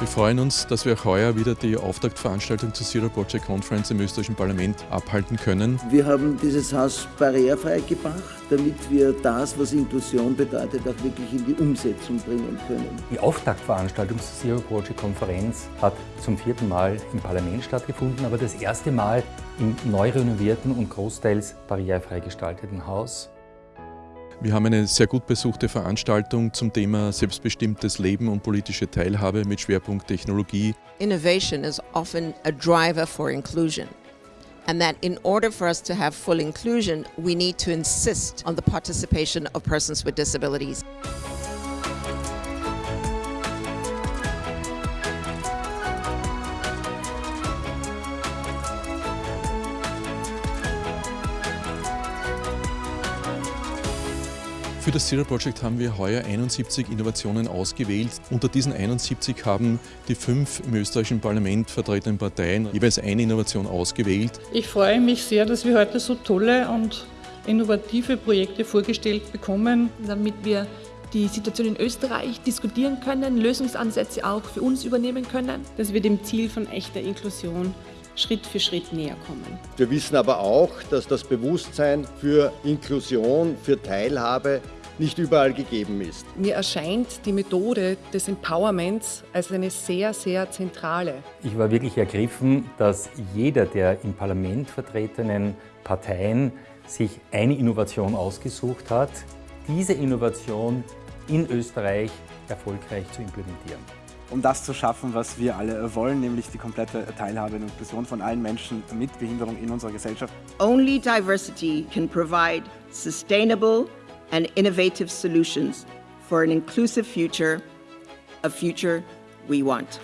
Wir freuen uns, dass wir auch heuer wieder die Auftaktveranstaltung zur Zero Project Conference im österreichischen Parlament abhalten können. Wir haben dieses Haus barrierefrei gemacht, damit wir das, was Inklusion bedeutet, auch wirklich in die Umsetzung bringen können. Die Auftaktveranstaltung zur Zero Project Konferenz hat zum vierten Mal im Parlament stattgefunden, aber das erste Mal im neu renovierten und großteils barrierefrei gestalteten Haus. Wir haben eine sehr gut besuchte Veranstaltung zum Thema selbstbestimmtes Leben und politische Teilhabe mit Schwerpunkt Technologie. Innovation is often a driver for inclusion. And that in order for us to have full inclusion, we need to insist on the participation of persons with disabilities. Für das Zero Project haben wir heuer 71 Innovationen ausgewählt. Unter diesen 71 haben die fünf im österreichischen Parlament vertretenen Parteien jeweils eine Innovation ausgewählt. Ich freue mich sehr, dass wir heute so tolle und innovative Projekte vorgestellt bekommen. Damit wir die Situation in Österreich diskutieren können, Lösungsansätze auch für uns übernehmen können. Dass wir dem Ziel von echter Inklusion Schritt für Schritt näher kommen. Wir wissen aber auch, dass das Bewusstsein für Inklusion, für Teilhabe nicht überall gegeben ist. Mir erscheint die Methode des Empowerments als eine sehr, sehr zentrale. Ich war wirklich ergriffen, dass jeder der im Parlament vertretenen Parteien sich eine Innovation ausgesucht hat, diese Innovation in Österreich erfolgreich zu implementieren um das zu schaffen, was wir alle wollen, nämlich die komplette Teilhabe und Inklusion von allen Menschen mit Behinderung in unserer Gesellschaft. Only diversity can provide sustainable and innovative solutions for an inclusive future, a future we want.